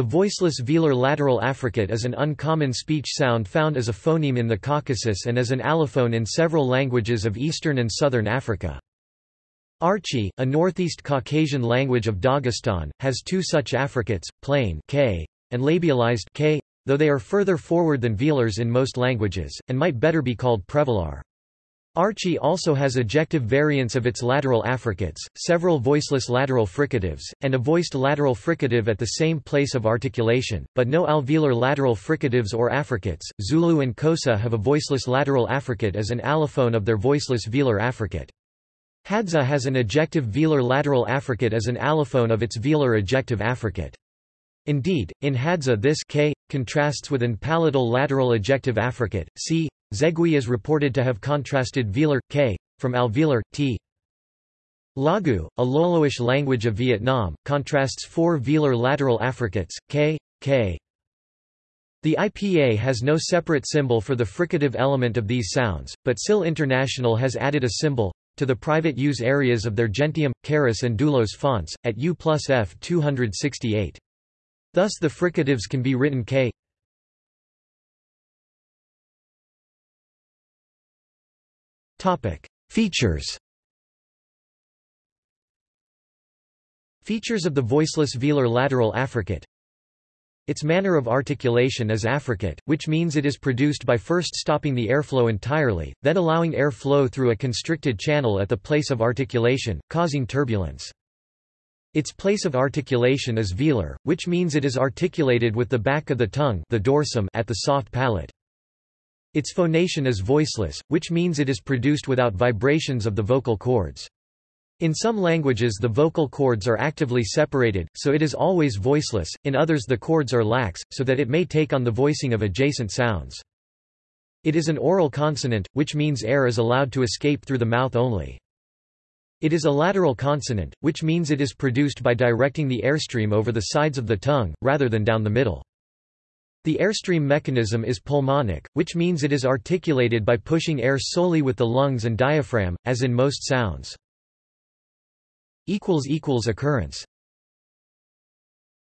The voiceless velar lateral affricate is an uncommon speech sound found as a phoneme in the Caucasus and as an allophone in several languages of eastern and southern Africa. Archi, a northeast Caucasian language of Dagestan, has two such affricates, plain k and labialized k, though they are further forward than velars in most languages, and might better be called prevelar. Archi also has ejective variants of its lateral affricates, several voiceless lateral fricatives, and a voiced lateral fricative at the same place of articulation, but no alveolar lateral fricatives or affricates. Zulu and Xhosa have a voiceless lateral affricate as an allophone of their voiceless velar affricate. Hadza has an ejective velar lateral affricate as an allophone of its velar ejective affricate. Indeed, in Hadza this k contrasts with an palatal lateral ejective affricate. See Zegui is reported to have contrasted velar, k, from alveolar, t. Laghuu, a Loloish language of Vietnam, contrasts four velar lateral affricates, k, k. The IPA has no separate symbol for the fricative element of these sounds, but SIL International has added a symbol to the private use areas of their Gentium, Charis and Doulos fonts, at U plus F 268. Thus the fricatives can be written k Topic: Features. Features of the voiceless velar lateral affricate. Its manner of articulation is affricate, which means it is produced by first stopping the airflow entirely, then allowing air flow through a constricted channel at the place of articulation, causing turbulence. Its place of articulation is velar, which means it is articulated with the back of the tongue the dorsum at the soft palate. Its phonation is voiceless, which means it is produced without vibrations of the vocal cords. In some languages the vocal cords are actively separated, so it is always voiceless, in others the cords are lax, so that it may take on the voicing of adjacent sounds. It is an oral consonant, which means air is allowed to escape through the mouth only. It is a lateral consonant, which means it is produced by directing the airstream over the sides of the tongue, rather than down the middle. The airstream mechanism is pulmonic, which means it is articulated by pushing air solely with the lungs and diaphragm, as in most sounds. Occurrence